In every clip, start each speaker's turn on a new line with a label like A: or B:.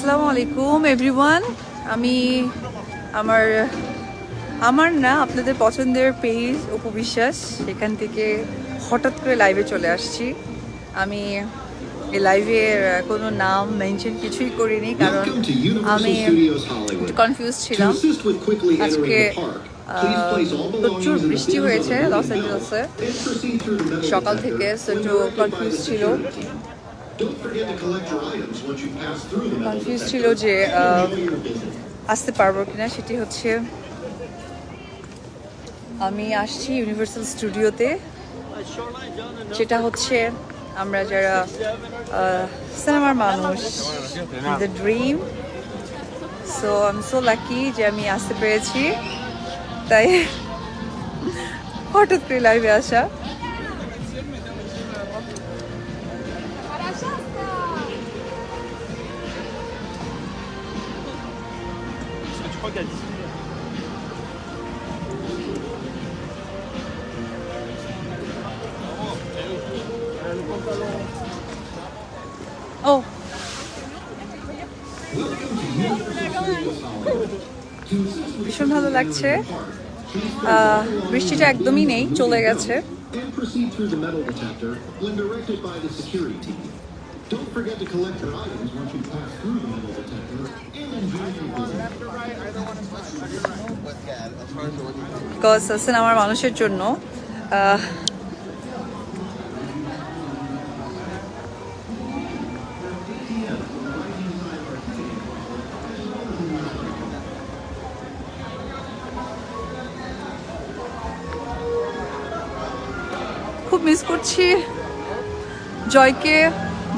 A: আসসালামু আলাইকুম এভরিওয়ান আমি আমার আমার না আপনাদের পছন্দের পেজ উপবিশ্বাস এখান থেকে হঠাৎ করে লাইভে চলে আসছি। আমি এই লাইভের কোনো নাম মেনশন কিছুই করিনি কারণ আমি একটু কনফিউজ ছিলাম। আজকে প্রচুর বৃষ্টি হয়েছে লস অ্যাঞ্জেলসে সকাল থেকে
B: সো
A: কনফিউজ ছিল। কনফিউজ ছিল যে
B: visit.
A: আসতে পারব কিনা সেটি হচ্ছে আমি আসছি ইউনিভার্সাল স্টুডিওতে সেটা হচ্ছে আমরা যারা সিনেমার মানুষ the dream so I am so lucky যে আমি আসতে পেরেছি। তাই হঠাৎ করে লাইভে আসা।
C: Crois a 10
A: ও ভীষণ ভালো লাগছে। আহ, বৃষ্টিটা একদমই নেই চলে গেছে।
B: Don't forget to collect your items once you pass through the metal detector and enjoy.
A: Because সিনেমার মানুষের জন্য খুব মিস করছি জয়কে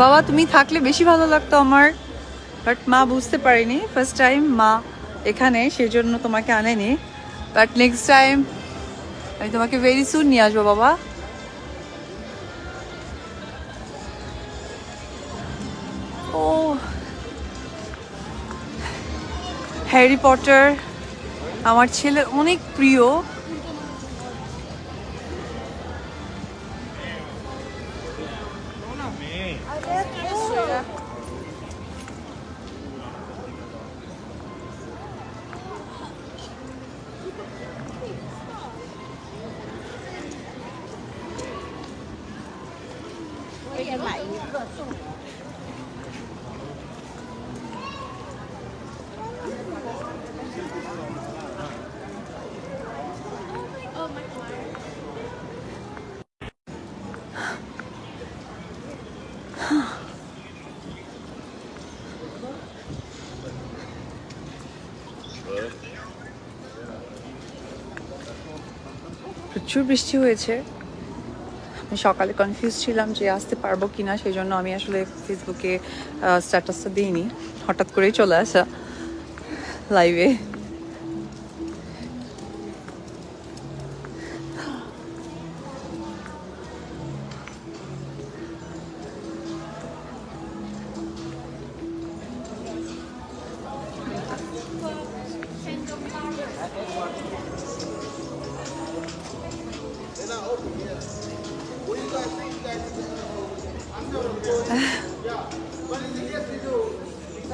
A: বাবা, তুমি থাকলে বেশি ভালো লাগতো আমার বাট মা বুঝতে পারিনি। ফার্স্ট টাইম মা এখানে, সেজন্য তোমাকে আনেনি। বাট নেক্সট টাইম আমি তোমাকে ভেরি সুন নিয়ে আসব বাবা। ও হ্যারি পটার আমার ছেলের অনেক প্রিয়। 嗯，而，买一个送一个。প্রচুর বৃষ্টি হয়েছে। আমি সকালে কনফিউজ ছিলাম যে আসতে পারব কি না সেই জন্য আমি আসলে ফেসবুকে স্ট্যাটাসটা দিইনি। হঠাৎ করেই চলে আসা লাইভে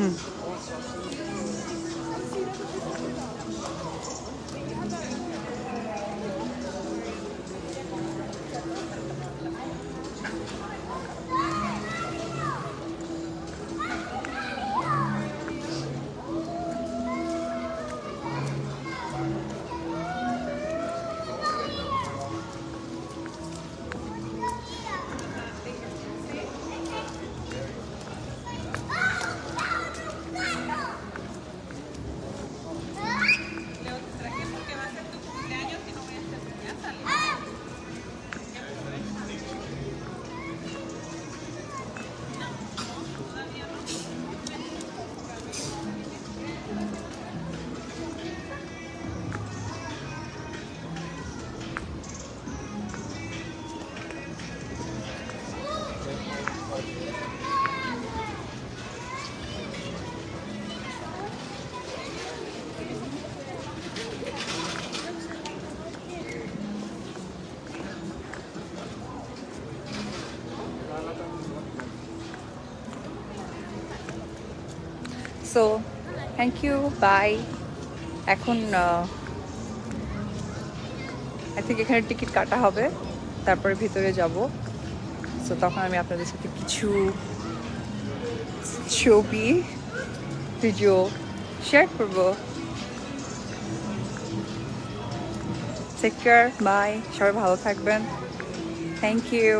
A: 嗯。সো থ্যাংক ইউ বাই এখন আই থিঙ্ক এখানে টিকিট কাটা হবে। তারপরে ভিতরে যাব। সো তখন আমি আপনাদের সাথে কিছু ছবি ভিডিও শেয়ার করব। টেক কেয়ার বাই সবাই ভালো থাকবেন। Thank you